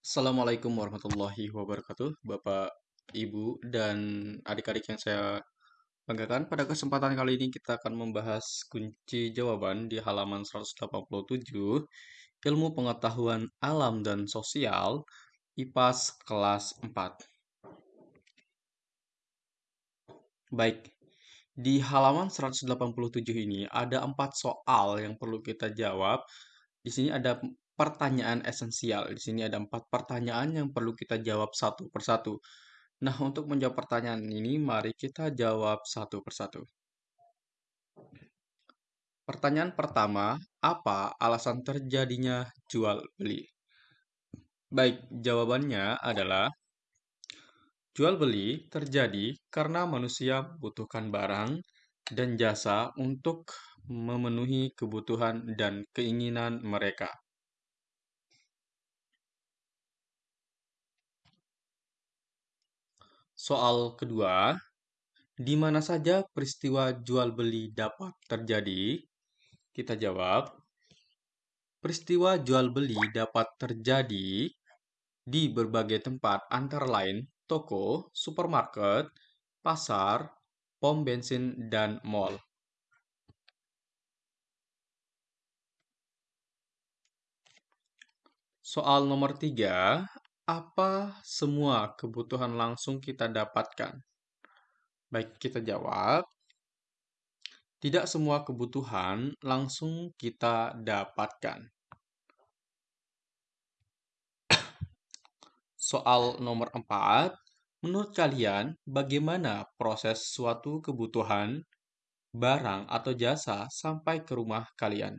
Assalamualaikum warahmatullahi wabarakatuh, Bapak, Ibu, dan adik-adik yang saya banggakan. Pada kesempatan kali ini kita akan membahas kunci jawaban di halaman 187, Ilmu Pengetahuan Alam dan Sosial, IPAS kelas 4. Baik, di halaman 187 ini ada empat soal yang perlu kita jawab. Di sini ada pertanyaan esensial. Di sini ada empat pertanyaan yang perlu kita jawab satu persatu. Nah, untuk menjawab pertanyaan ini, mari kita jawab satu persatu. Pertanyaan pertama, apa alasan terjadinya jual beli? Baik, jawabannya adalah jual beli terjadi karena manusia membutuhkan barang dan jasa untuk memenuhi kebutuhan dan keinginan mereka. Soal kedua, di mana saja peristiwa jual beli dapat terjadi? Kita jawab, peristiwa jual beli dapat terjadi di berbagai tempat antara lain toko, supermarket, pasar, pom bensin, dan mall. Soal nomor tiga, apa semua kebutuhan langsung kita dapatkan? Baik, kita jawab. Tidak semua kebutuhan langsung kita dapatkan. Soal nomor 4, menurut kalian bagaimana proses suatu kebutuhan, barang atau jasa sampai ke rumah kalian?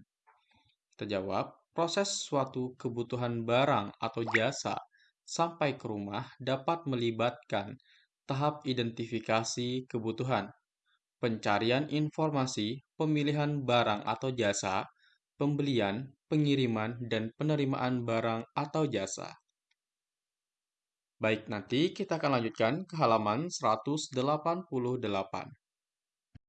Kita jawab, proses suatu kebutuhan barang atau jasa sampai ke rumah dapat melibatkan tahap identifikasi kebutuhan, pencarian informasi, pemilihan barang atau jasa, pembelian, pengiriman, dan penerimaan barang atau jasa. Baik, nanti kita akan lanjutkan ke halaman 188.